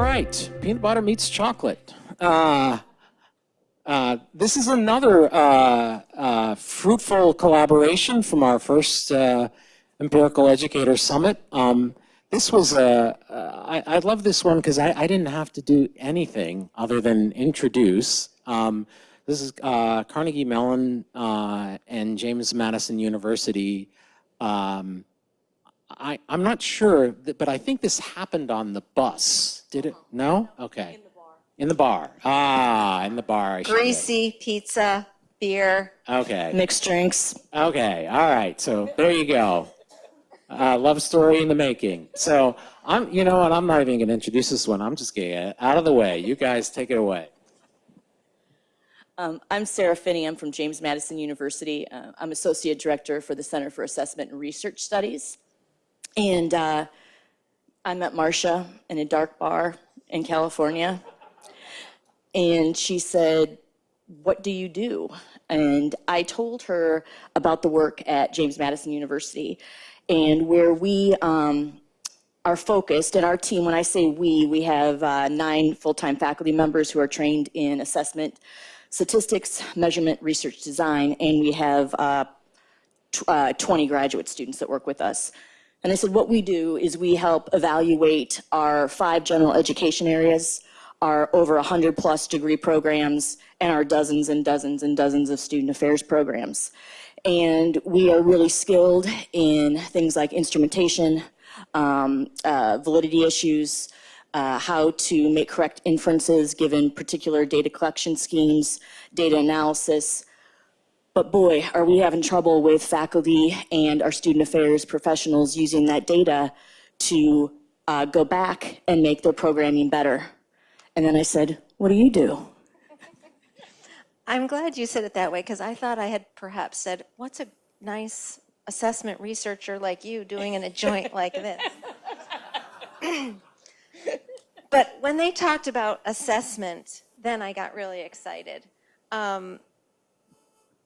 Right, peanut butter meets chocolate. Uh, uh, this is another uh, uh fruitful collaboration from our first uh, Empirical Educator Summit. Um, this was a, uh, I, I love this one because I, I, didn't have to do anything other than introduce. Um, this is Carnegie Mellon and James Madison University um, I, I'm not sure, but I think this happened on the bus. Did it? No? Okay. In the bar. In the bar. Ah, in the bar. Greasy pizza, beer. Okay. Mixed drinks. Okay. All right. So there you go. Uh, love story in the making. So I'm, you know what? I'm not even going to introduce this one. I'm just getting it out of the way. You guys take it away. Um, I'm Sarah Finney. I'm from James Madison University. Uh, I'm Associate Director for the Center for Assessment and Research Studies. And uh, I met Marsha in a dark bar in California. And she said, what do you do? And I told her about the work at James Madison University and where we um, are focused, and our team, when I say we, we have uh, nine full-time faculty members who are trained in assessment, statistics, measurement, research design, and we have uh, uh, 20 graduate students that work with us. And I said, what we do is we help evaluate our five general education areas, our over 100 plus degree programs, and our dozens and dozens and dozens of student affairs programs. And we are really skilled in things like instrumentation, um, uh, validity issues, uh, how to make correct inferences given particular data collection schemes, data analysis, but boy, are we having trouble with faculty and our student affairs professionals using that data to uh, go back and make their programming better. And then I said, what do you do? I'm glad you said it that way because I thought I had perhaps said, what's a nice assessment researcher like you doing in a joint like this? but when they talked about assessment, then I got really excited. Um,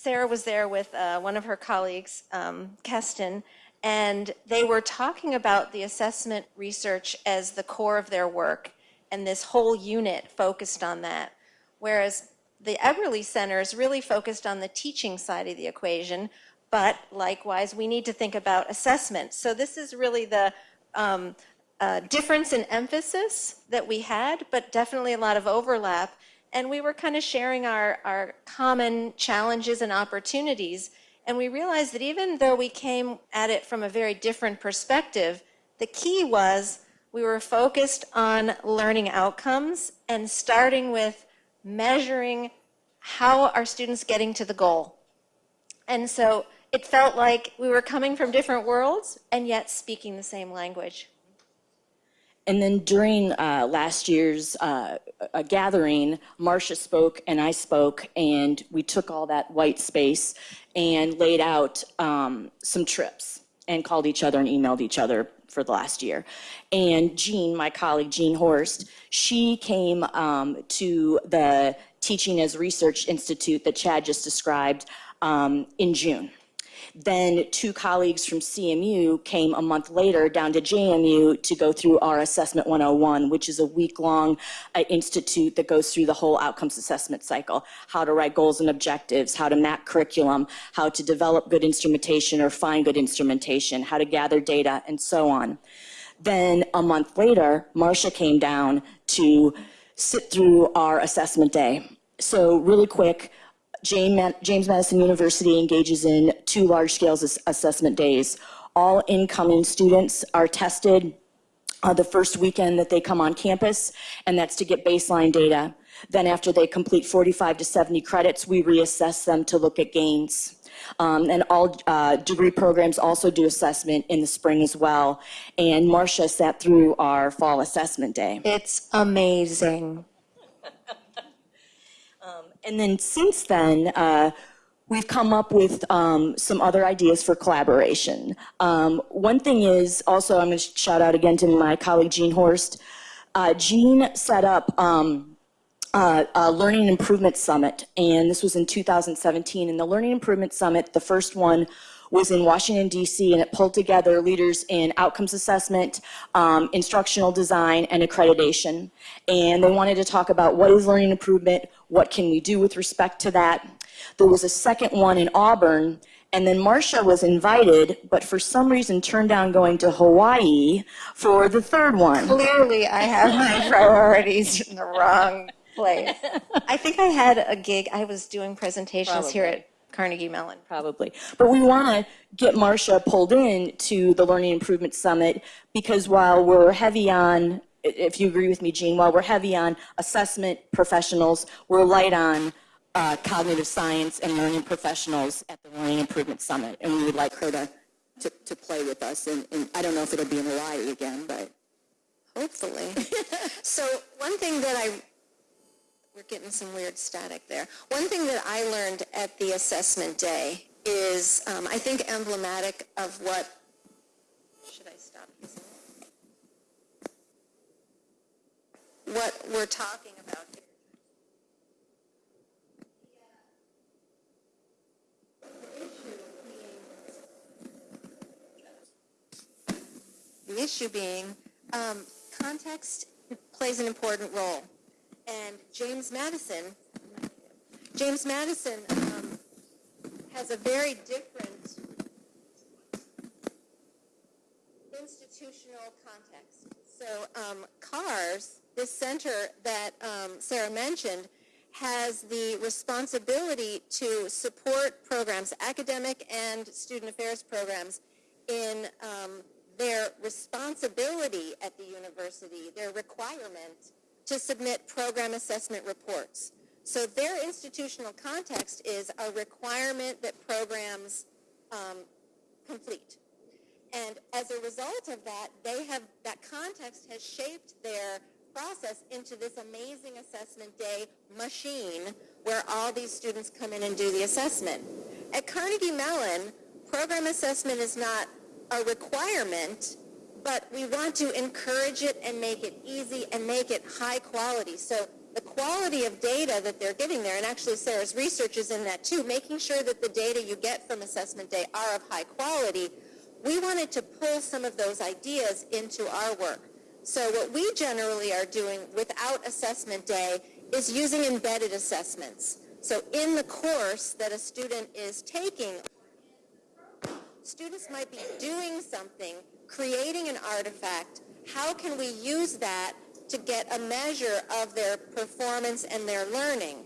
Sarah was there with uh, one of her colleagues, um, Keston, and they were talking about the assessment research as the core of their work, and this whole unit focused on that. Whereas the Eberly Center is really focused on the teaching side of the equation, but likewise, we need to think about assessment. So this is really the um, uh, difference in emphasis that we had, but definitely a lot of overlap and we were kind of sharing our, our common challenges and opportunities. And we realized that even though we came at it from a very different perspective, the key was we were focused on learning outcomes and starting with measuring how are students getting to the goal. And so it felt like we were coming from different worlds and yet speaking the same language. And then during uh, last year's uh, gathering, Marsha spoke and I spoke, and we took all that white space and laid out um, some trips and called each other and emailed each other for the last year. And Jean, my colleague, Jean Horst, she came um, to the Teaching as Research Institute that Chad just described um, in June. Then two colleagues from CMU came a month later down to JMU to go through our Assessment 101, which is a week-long uh, institute that goes through the whole outcomes assessment cycle, how to write goals and objectives, how to map curriculum, how to develop good instrumentation or find good instrumentation, how to gather data, and so on. Then a month later, Marsha came down to sit through our assessment day. So really quick, James Madison University engages in two large-scale assessment days. All incoming students are tested uh, the first weekend that they come on campus, and that's to get baseline data. Then after they complete 45 to 70 credits, we reassess them to look at gains. Um, and all uh, degree programs also do assessment in the spring as well. And Marsha sat through our fall assessment day. It's amazing. And then since then, uh, we've come up with um, some other ideas for collaboration. Um, one thing is also, I'm going to shout out again to my colleague Jean Horst. Uh, Jean set up um, uh, a Learning Improvement Summit, and this was in 2017. And the Learning Improvement Summit, the first one, was in Washington DC and it pulled together leaders in outcomes assessment, um, instructional design, and accreditation. And they wanted to talk about what is learning improvement, what can we do with respect to that. There was a second one in Auburn, and then Marsha was invited, but for some reason turned down going to Hawaii for the third one. Clearly, I have my priorities in the wrong place. I think I had a gig, I was doing presentations here at Carnegie Mellon. Probably. But we want to get Marsha pulled in to the Learning Improvement Summit because while we're heavy on, if you agree with me, Jean, while we're heavy on assessment professionals, we're light on uh, cognitive science and learning professionals at the Learning Improvement Summit. And we would like her to, to, to play with us. And, and I don't know if it'll be in Hawaii again, but. Hopefully. So one thing that I, we're getting some weird static there. One thing that I learned at the assessment day is, um, I think emblematic of what, should I stop using it? What we're talking about here. The issue being, um, context plays an important role. And James Madison, James Madison um, has a very different institutional context. So um, CARS, this center that um, Sarah mentioned, has the responsibility to support programs, academic and student affairs programs, in um, their responsibility at the university, their requirement to submit program assessment reports. So their institutional context is a requirement that programs um, complete. And as a result of that, they have, that context has shaped their process into this amazing assessment day machine where all these students come in and do the assessment. At Carnegie Mellon, program assessment is not a requirement, but we want to encourage it and make it easy and make it high quality. So the quality of data that they're getting there, and actually Sarah's research is in that too, making sure that the data you get from assessment day are of high quality, we wanted to pull some of those ideas into our work. So what we generally are doing without assessment day is using embedded assessments. So in the course that a student is taking, students might be doing something, creating an artifact. How can we use that to get a measure of their performance and their learning?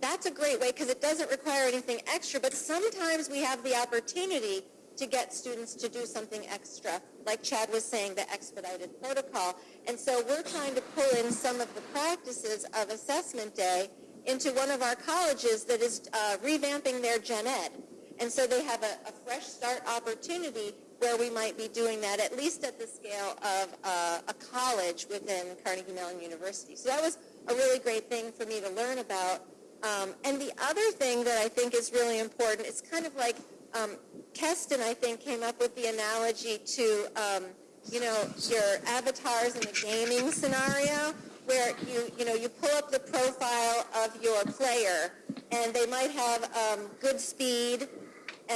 That's a great way because it doesn't require anything extra, but sometimes we have the opportunity to get students to do something extra, like Chad was saying, the expedited protocol. And so we're trying to pull in some of the practices of assessment day into one of our colleges that is uh, revamping their gen ed. And so they have a, a fresh start opportunity where we might be doing that, at least at the scale of uh, a college within Carnegie Mellon University. So that was a really great thing for me to learn about. Um, and the other thing that I think is really important, it's kind of like um, Keston, I think, came up with the analogy to, um, you know, your avatars in the gaming scenario where you, you know, you pull up the profile of your player and they might have um, good speed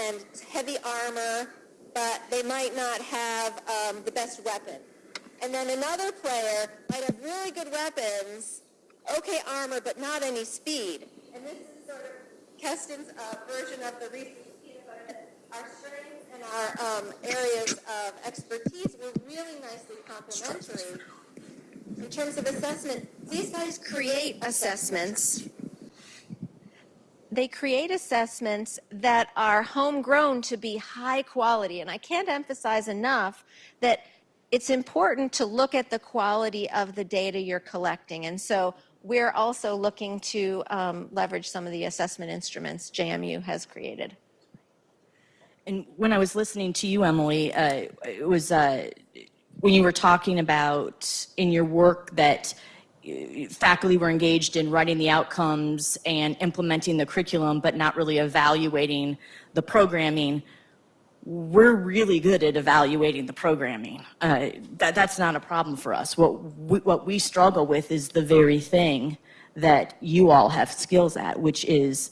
and heavy armor, but they might not have um, the best weapon. And then another player might have really good weapons, okay armor, but not any speed. And this is sort of Keston's uh, version of the butter. Our strengths and our um, areas of expertise were really nicely complementary. In terms of assessment, these guys create assessments they create assessments that are homegrown to be high quality. And I can't emphasize enough that it's important to look at the quality of the data you're collecting. And so we're also looking to um, leverage some of the assessment instruments JMU has created. And when I was listening to you, Emily, uh, it was uh, when you were talking about in your work that faculty were engaged in writing the outcomes and implementing the curriculum, but not really evaluating the programming. We're really good at evaluating the programming. Uh, that, that's not a problem for us. What we, what we struggle with is the very thing that you all have skills at, which is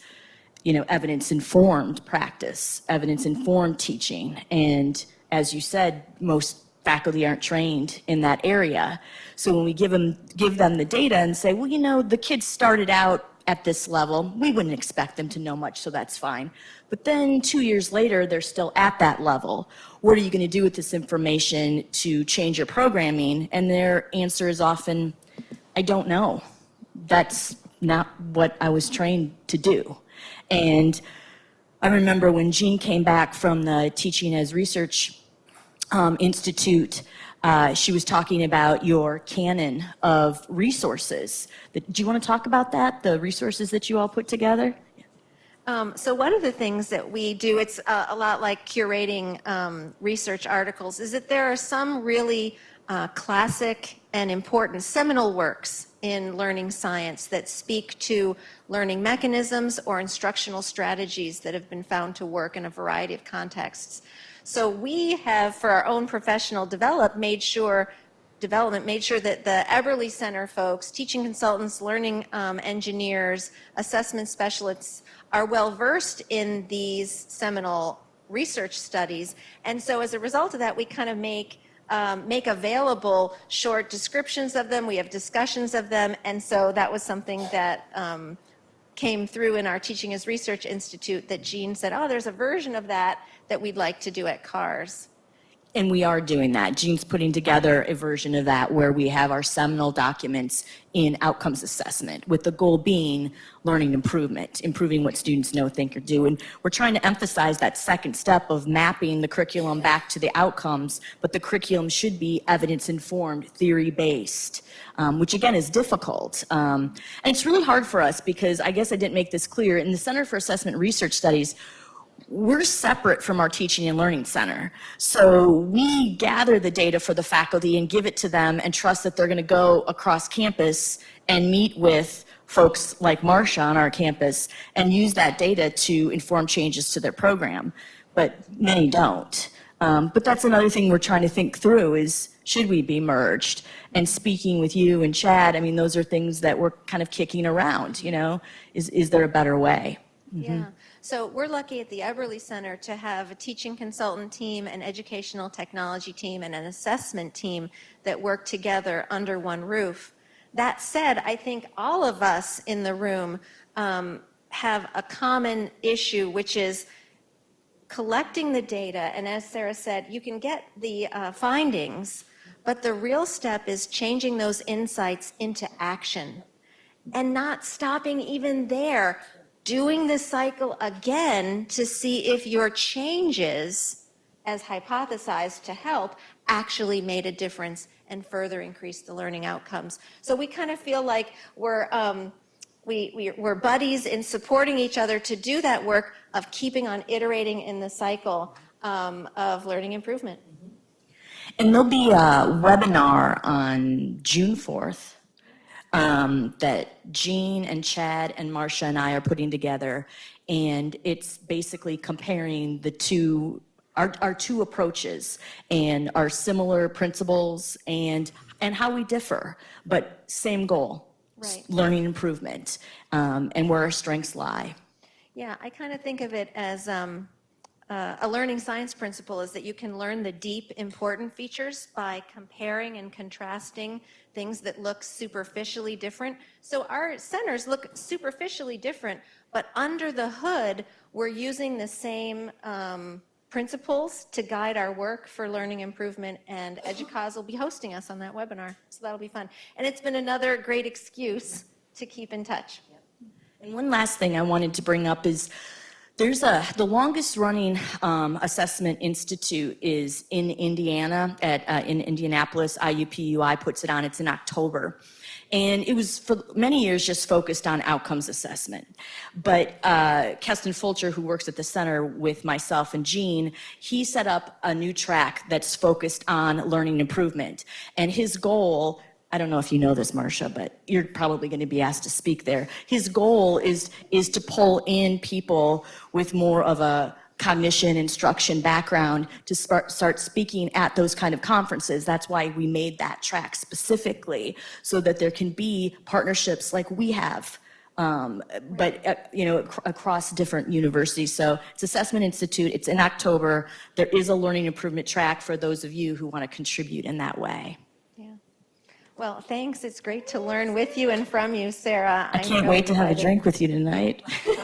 you know, evidence-informed practice, evidence-informed teaching. And as you said, most faculty aren't trained in that area. So when we give them, give them the data and say, well, you know, the kids started out at this level, we wouldn't expect them to know much, so that's fine. But then two years later, they're still at that level. What are you going to do with this information to change your programming? And their answer is often, I don't know. That's not what I was trained to do. And I remember when Jean came back from the Teaching as Research um, Institute, uh, she was talking about your canon of resources. Do you want to talk about that, the resources that you all put together? Um, so one of the things that we do, it's a lot like curating um, research articles, is that there are some really uh, classic and important seminal works in learning science that speak to learning mechanisms or instructional strategies that have been found to work in a variety of contexts. So we have, for our own professional develop, made sure development made sure that the Eberly Center folks, teaching consultants, learning um, engineers, assessment specialists are well versed in these seminal research studies. And so as a result of that, we kind of make um, make available short descriptions of them. We have discussions of them. And so that was something that um, came through in our Teaching as Research Institute that Jean said, oh, there's a version of that that we'd like to do at CARS. And we are doing that. Jean's putting together a version of that where we have our seminal documents in outcomes assessment, with the goal being learning improvement, improving what students know, think, or do. And we're trying to emphasize that second step of mapping the curriculum back to the outcomes, but the curriculum should be evidence-informed, theory-based, um, which again is difficult. Um, and it's really hard for us because I guess I didn't make this clear. In the Center for Assessment Research Studies, we're separate from our teaching and learning center. So we gather the data for the faculty and give it to them and trust that they're going to go across campus and meet with folks like Marsha on our campus and use that data to inform changes to their program. But many don't. Um, but that's another thing we're trying to think through is should we be merged? And speaking with you and Chad, I mean, those are things that we're kind of kicking around, you know, is, is there a better way? Yeah. So we're lucky at the Eberly Center to have a teaching consultant team, an educational technology team, and an assessment team that work together under one roof. That said, I think all of us in the room um, have a common issue, which is collecting the data. And as Sarah said, you can get the uh, findings, but the real step is changing those insights into action and not stopping even there doing the cycle again to see if your changes, as hypothesized to help, actually made a difference and further increased the learning outcomes. So we kind of feel like we're, um, we, we, we're buddies in supporting each other to do that work of keeping on iterating in the cycle um, of learning improvement. And there'll be a webinar on June 4th um, that Jean and Chad and Marsha and I are putting together. And it's basically comparing the two, our, our two approaches and our similar principles and, and how we differ, but same goal. Right. Learning improvement um, and where our strengths lie. Yeah, I kind of think of it as um, uh, a learning science principle is that you can learn the deep, important features by comparing and contrasting things that look superficially different. So our centers look superficially different, but under the hood, we're using the same um, principles to guide our work for learning improvement, and EDUCAUSE will be hosting us on that webinar, so that'll be fun. And it's been another great excuse to keep in touch. And one last thing I wanted to bring up is there's a, the longest running um, assessment institute is in Indiana, at, uh, in Indianapolis. IUPUI puts it on, it's in October. And it was for many years just focused on outcomes assessment. But uh, Keston Fulcher, who works at the center with myself and Jean, he set up a new track that's focused on learning improvement. And his goal I don't know if you know this, Marsha, but you're probably going to be asked to speak there. His goal is, is to pull in people with more of a cognition instruction background to start, start speaking at those kind of conferences. That's why we made that track specifically so that there can be partnerships like we have um, but, uh, you know, ac- across different universities. So it's Assessment Institute, it's in October. There is a learning improvement track for those of you who want to contribute in that way. Well, thanks. It's great to learn with you and from you, Sarah. I can't wait to have a drink with you tonight.